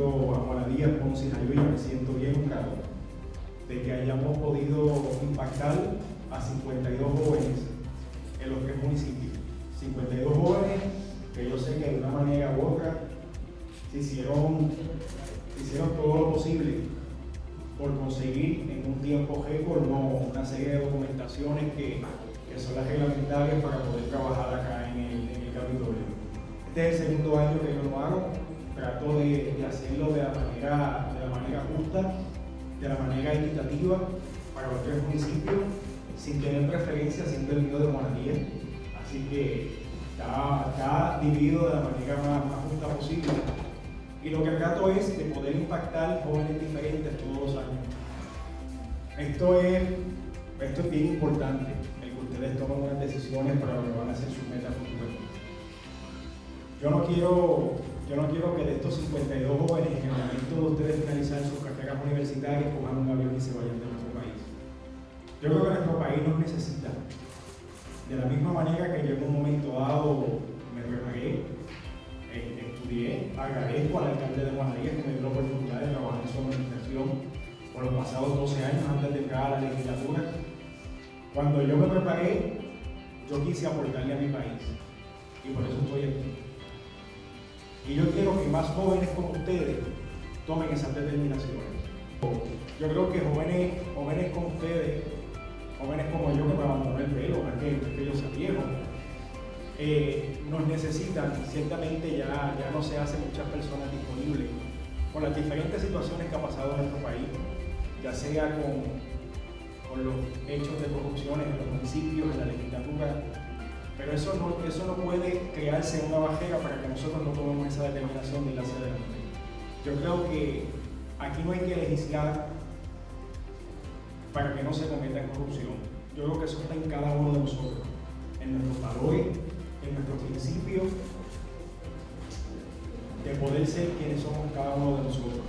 a Juana Díaz, Ponce y me siento bien honrado de que hayamos podido impactar a 52 jóvenes en los tres municipios. 52 jóvenes que yo sé que de una manera u otra se hicieron, se hicieron todo lo posible por conseguir en un tiempo récord una serie de documentaciones que, que, son las reglamentarias para poder trabajar acá en el, en el Capitolio. Este es el segundo año que yo lo hago trato de, hacerlo de la, manera, de la manera justa, de la manera equitativa para los tres municipios, sin tener preferencia, siendo el mío de Monadía. Así que está, dividido de la manera más, más justa posible. Y lo que trato es de poder impactar jóvenes diferentes todos los años. Esto es, esto es bien importante, el que ustedes tomen unas decisiones para lo que van a hacer sus metas futuras. Yo no quiero, yo no quiero que de estos 52 jóvenes, en el momento de ustedes finalizar sus carreras universitarias, cojan un avión y se vayan de nuestro país. Yo creo que nuestro país nos necesita. De la misma manera que yo en un momento dado me preparé, eh, estudié, agradezco al alcalde de Guanarías que me dio la oportunidad de trabajar en su administración por los pasados 12 años antes de entrar a la legislatura. Cuando yo me preparé, yo quise aportarle a mi país y por eso estoy aquí. Y yo quiero que más jóvenes como ustedes tomen esas determinaciones. Yo creo que jóvenes, jóvenes como ustedes, jóvenes como yo que me abandonó el pelo, que, que yo sea viejo, eh, nos necesitan, ciertamente ya, ya no se hacen muchas personas disponibles con las diferentes situaciones que ha pasado en nuestro país, ya sea con, con los hechos de corrupción en los municipios, en la legislatura, pero eso no, eso no puede crearse una bajera para que nosotros no tomemos esa determinación de hacia adelante. Yo creo que aquí no hay que legislar para que no se cometa corrupción. Yo creo que eso está en cada uno de nosotros, en nuestros valores, en nuestros principios, de poder ser quienes somos cada uno de nosotros.